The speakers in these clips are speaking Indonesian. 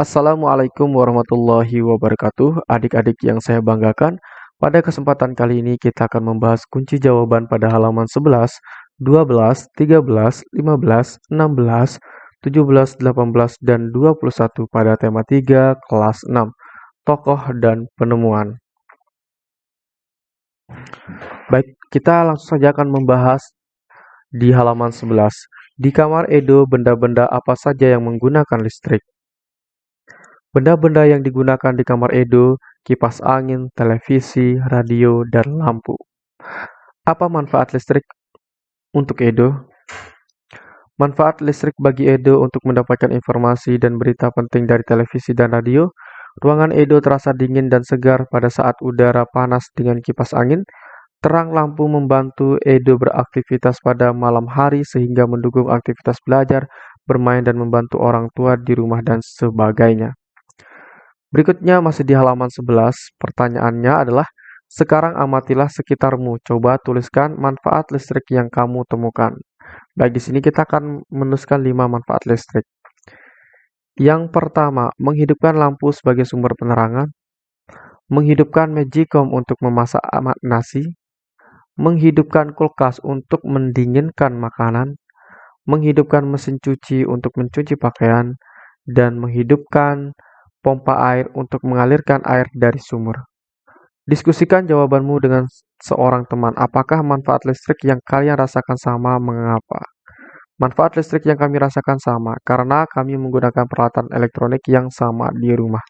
Assalamualaikum warahmatullahi wabarakatuh. Adik-adik yang saya banggakan, pada kesempatan kali ini kita akan membahas kunci jawaban pada halaman 11, 12, 13, 15, 16, 17, 18, dan 21 pada tema 3 kelas 6, tokoh dan penemuan. Baik, kita langsung saja akan membahas di halaman 11. Di kamar Edo, benda-benda apa saja yang menggunakan listrik? Benda-benda yang digunakan di kamar Edo, kipas angin, televisi, radio, dan lampu. Apa manfaat listrik untuk Edo? Manfaat listrik bagi Edo untuk mendapatkan informasi dan berita penting dari televisi dan radio. Ruangan Edo terasa dingin dan segar pada saat udara panas dengan kipas angin. Terang lampu membantu Edo beraktivitas pada malam hari sehingga mendukung aktivitas belajar, bermain, dan membantu orang tua di rumah dan sebagainya. Berikutnya masih di halaman 11, pertanyaannya adalah, sekarang amatilah sekitarmu, coba tuliskan manfaat listrik yang kamu temukan. Baik, di sini kita akan menuliskan 5 manfaat listrik. Yang pertama, menghidupkan lampu sebagai sumber penerangan, menghidupkan magicom untuk memasak nasi, menghidupkan kulkas untuk mendinginkan makanan, menghidupkan mesin cuci untuk mencuci pakaian, dan menghidupkan pompa air untuk mengalirkan air dari sumur. Diskusikan jawabanmu dengan seorang teman. Apakah manfaat listrik yang kalian rasakan sama? Mengapa? Manfaat listrik yang kami rasakan sama karena kami menggunakan peralatan elektronik yang sama di rumah.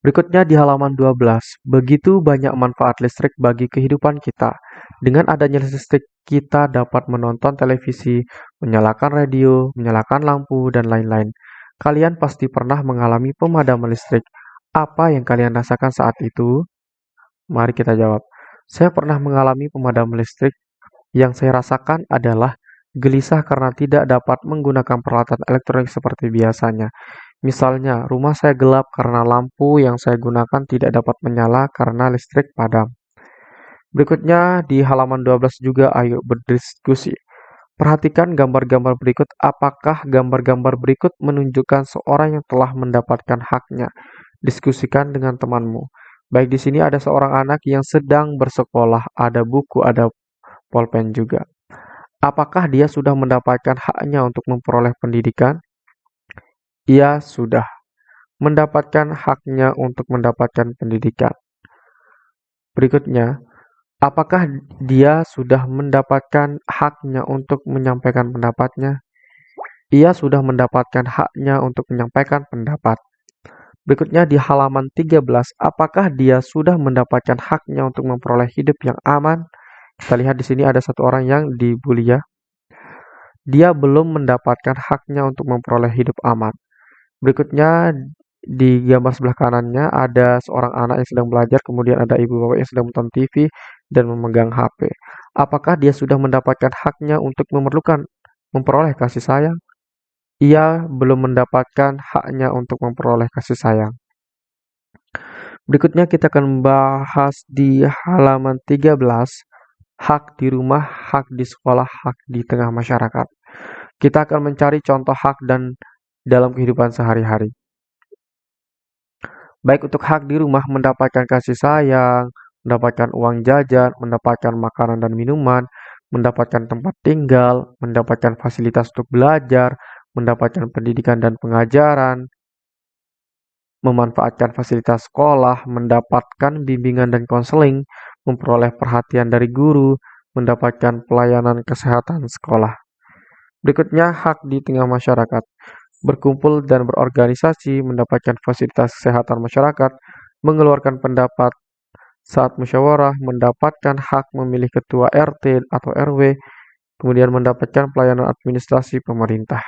Berikutnya di halaman 12, begitu banyak manfaat listrik bagi kehidupan kita. Dengan adanya listrik, kita dapat menonton televisi, menyalakan radio, menyalakan lampu, dan lain-lain. Kalian pasti pernah mengalami pemadaman listrik. Apa yang kalian rasakan saat itu? Mari kita jawab. Saya pernah mengalami pemadaman listrik. Yang saya rasakan adalah gelisah karena tidak dapat menggunakan peralatan elektronik seperti biasanya. Misalnya, rumah saya gelap karena lampu yang saya gunakan tidak dapat menyala karena listrik padam. Berikutnya di halaman 12 juga ayo berdiskusi. Perhatikan gambar-gambar berikut. Apakah gambar-gambar berikut menunjukkan seorang yang telah mendapatkan haknya? Diskusikan dengan temanmu. Baik di sini ada seorang anak yang sedang bersekolah, ada buku, ada pulpen juga. Apakah dia sudah mendapatkan haknya untuk memperoleh pendidikan? Ia sudah mendapatkan haknya untuk mendapatkan pendidikan. Berikutnya, apakah dia sudah mendapatkan haknya untuk menyampaikan pendapatnya? Ia sudah mendapatkan haknya untuk menyampaikan pendapat. Berikutnya di halaman 13, apakah dia sudah mendapatkan haknya untuk memperoleh hidup yang aman? Kita lihat di sini ada satu orang yang dibully ya. Dia belum mendapatkan haknya untuk memperoleh hidup aman. Berikutnya di gambar sebelah kanannya ada seorang anak yang sedang belajar, kemudian ada ibu bapak yang sedang menonton TV dan memegang HP. Apakah dia sudah mendapatkan haknya untuk memerlukan memperoleh kasih sayang? Ia belum mendapatkan haknya untuk memperoleh kasih sayang. Berikutnya kita akan membahas di halaman 13, hak di rumah, hak di sekolah, hak di tengah masyarakat. Kita akan mencari contoh hak dan dalam kehidupan sehari-hari. Baik untuk hak di rumah mendapatkan kasih sayang, mendapatkan uang jajan, mendapatkan makanan dan minuman, mendapatkan tempat tinggal, mendapatkan fasilitas untuk belajar, mendapatkan pendidikan dan pengajaran, memanfaatkan fasilitas sekolah, mendapatkan bimbingan dan konseling, memperoleh perhatian dari guru, mendapatkan pelayanan kesehatan sekolah. Berikutnya, hak di tengah masyarakat berkumpul dan berorganisasi, mendapatkan fasilitas kesehatan masyarakat, mengeluarkan pendapat saat musyawarah, mendapatkan hak memilih ketua RT atau RW, kemudian mendapatkan pelayanan administrasi pemerintah.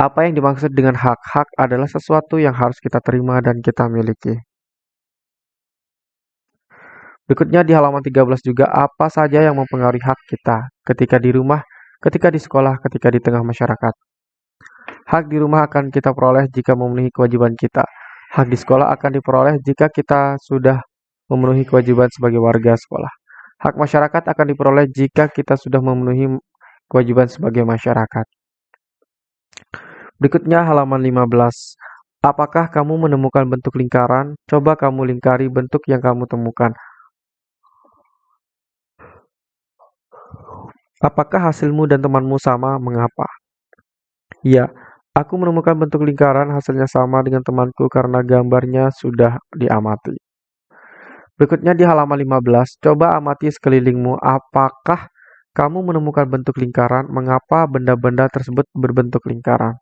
Apa yang dimaksud dengan hak? Hak adalah sesuatu yang harus kita terima dan kita miliki. Berikutnya di halaman 13 juga apa saja yang mempengaruhi hak kita ketika di rumah ketika di sekolah, ketika di tengah masyarakat. Hak di rumah akan kita peroleh jika memenuhi kewajiban kita. Hak di sekolah akan diperoleh jika kita sudah memenuhi kewajiban sebagai warga sekolah. Hak masyarakat akan diperoleh jika kita sudah memenuhi kewajiban sebagai masyarakat. Berikutnya halaman 15. Apakah kamu menemukan bentuk lingkaran? Coba kamu lingkari bentuk yang kamu temukan. Apakah hasilmu dan temanmu sama? Mengapa? Ya, aku menemukan bentuk lingkaran hasilnya sama dengan temanku karena gambarnya sudah diamati. Berikutnya di halaman 15, coba amati sekelilingmu. Apakah kamu menemukan bentuk lingkaran? Mengapa benda-benda tersebut berbentuk lingkaran?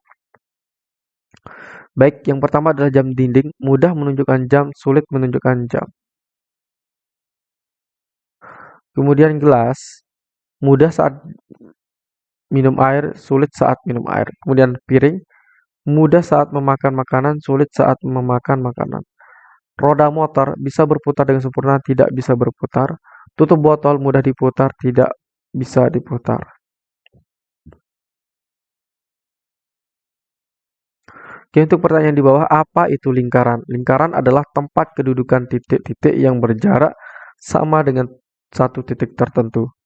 Baik, yang pertama adalah jam dinding, mudah menunjukkan jam, sulit menunjukkan jam. Kemudian gelas, mudah saat minum air, sulit saat minum air. Kemudian piring, mudah saat memakan makanan, sulit saat memakan makanan. Roda motor bisa berputar dengan sempurna, tidak bisa berputar. Tutup botol mudah diputar, tidak bisa diputar. Oke, untuk pertanyaan di bawah, apa itu lingkaran? Lingkaran adalah tempat kedudukan titik-titik yang berjarak sama dengan satu titik tertentu.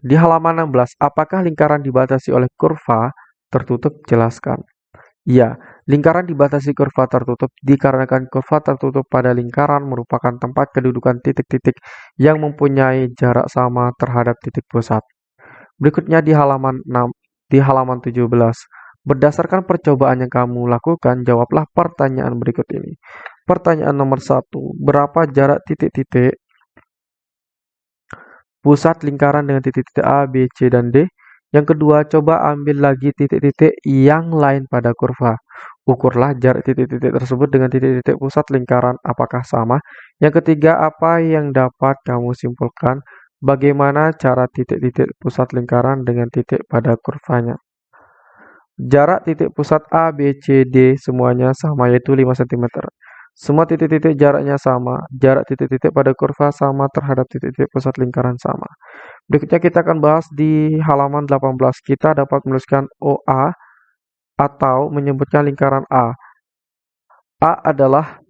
Di halaman 16, apakah lingkaran dibatasi oleh kurva tertutup? Jelaskan. Ya, lingkaran dibatasi kurva tertutup dikarenakan kurva tertutup pada lingkaran merupakan tempat kedudukan titik-titik yang mempunyai jarak sama terhadap titik pusat. Berikutnya di halaman 6, di halaman 17. Berdasarkan percobaan yang kamu lakukan, jawablah pertanyaan berikut ini. Pertanyaan nomor satu, berapa jarak titik-titik pusat lingkaran dengan titik-titik A, B, C, dan D? Yang kedua, coba ambil lagi titik-titik yang lain pada kurva. Ukurlah jarak titik-titik tersebut dengan titik-titik pusat lingkaran apakah sama. Yang ketiga, apa yang dapat kamu simpulkan Bagaimana cara titik-titik pusat lingkaran dengan titik pada kurvanya? Jarak titik pusat A, B, C, D semuanya sama yaitu 5 cm. Semua titik-titik jaraknya sama. Jarak titik-titik pada kurva sama terhadap titik-titik pusat lingkaran sama. Berikutnya kita akan bahas di halaman 18. Kita dapat menuliskan OA atau menyebutkan lingkaran A. A adalah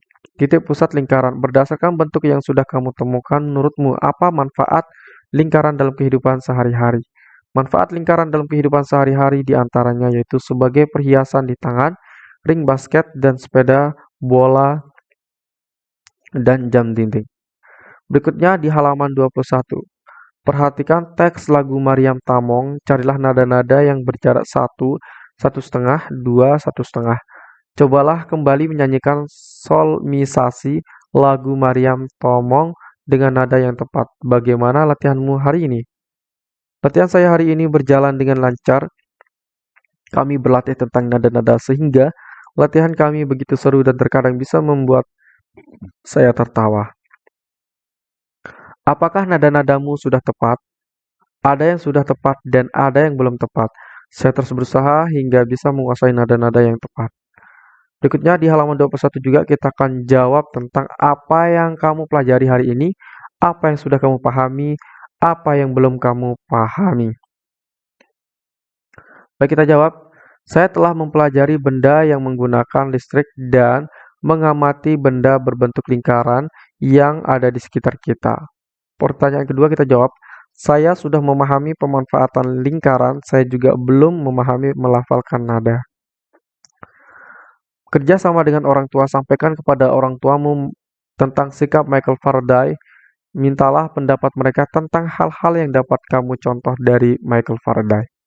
Titik pusat lingkaran. Berdasarkan bentuk yang sudah kamu temukan, menurutmu apa manfaat lingkaran dalam kehidupan sehari-hari? Manfaat lingkaran dalam kehidupan sehari-hari di antaranya yaitu sebagai perhiasan di tangan, ring basket, dan sepeda, bola, dan jam dinding. Berikutnya di halaman 21. Perhatikan teks lagu Mariam Tamong, carilah nada-nada yang berjarak satu, satu setengah, dua, satu setengah. Cobalah kembali menyanyikan solmisasi lagu Mariam Tomong dengan nada yang tepat. Bagaimana latihanmu hari ini? Latihan saya hari ini berjalan dengan lancar. Kami berlatih tentang nada-nada sehingga latihan kami begitu seru dan terkadang bisa membuat saya tertawa. Apakah nada-nadamu sudah tepat? Ada yang sudah tepat dan ada yang belum tepat. Saya terus berusaha hingga bisa menguasai nada-nada yang tepat. Berikutnya di halaman 21 juga kita akan jawab tentang apa yang kamu pelajari hari ini, apa yang sudah kamu pahami, apa yang belum kamu pahami. Baik kita jawab, saya telah mempelajari benda yang menggunakan listrik dan mengamati benda berbentuk lingkaran yang ada di sekitar kita. Pertanyaan kedua kita jawab, saya sudah memahami pemanfaatan lingkaran, saya juga belum memahami melafalkan nada. Kerja sama dengan orang tua, sampaikan kepada orang tuamu tentang sikap Michael Faraday. Mintalah pendapat mereka tentang hal-hal yang dapat kamu contoh dari Michael Faraday.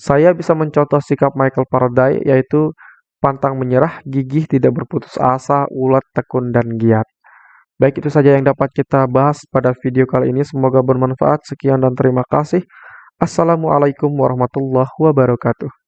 Saya bisa mencontoh sikap Michael Faraday yaitu pantang menyerah, gigih, tidak berputus asa, ulat, tekun, dan giat. Baik itu saja yang dapat kita bahas pada video kali ini. Semoga bermanfaat. Sekian dan terima kasih. Assalamualaikum warahmatullahi wabarakatuh.